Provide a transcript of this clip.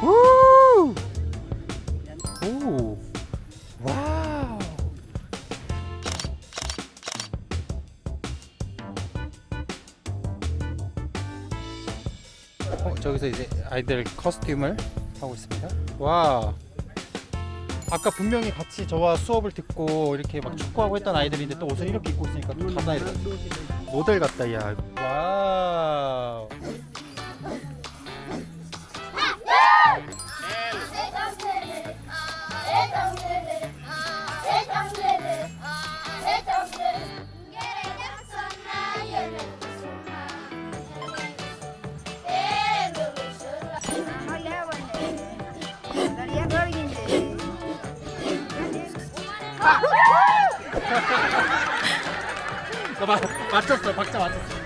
우! 오! 와우! 어, 저기서 이제 아이들 costume을 하고 있습니다. 와! 아까 분명히 같이 저와 수업을 듣고 이렇게 막 축구하고 했던 아이들인데 또 옷을 이렇게 입고 있으니까 또 가다 이러 모델 같다 야 와우 나 맞, 맞췄어. 박자 맞췄어